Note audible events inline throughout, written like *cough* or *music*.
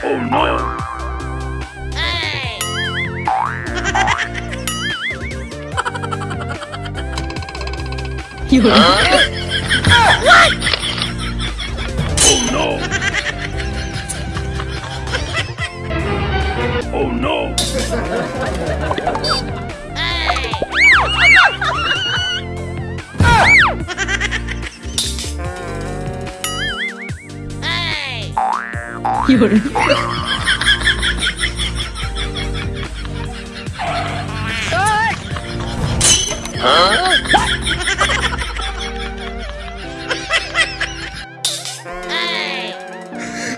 Oh no! *laughs* You huh? uh, what? Oh no! Oh no! Hey. Uh. *laughs* Hey. 夜。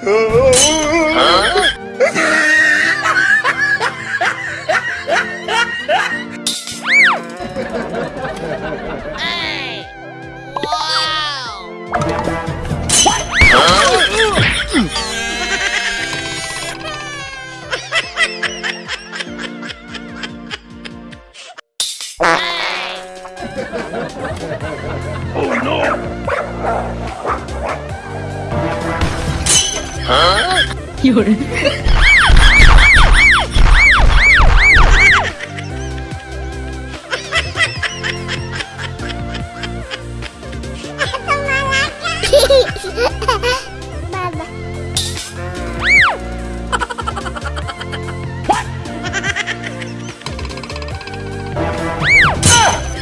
Oh 唉 oh no 啊有人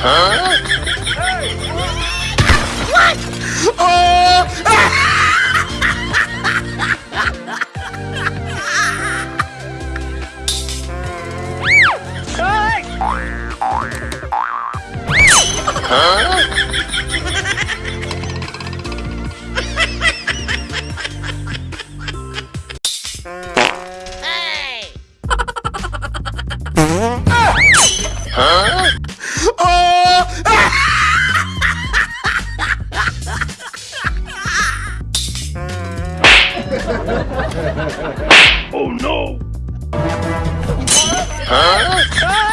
Huh? What? Oh! hey! Huh? *laughs* oh no! Huh?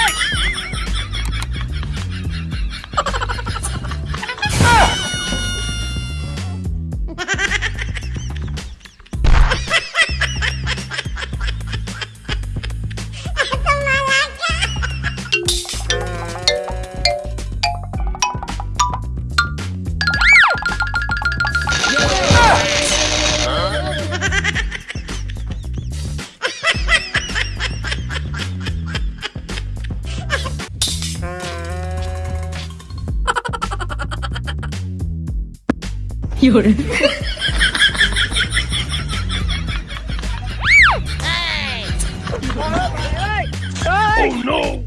有人。诶诶诶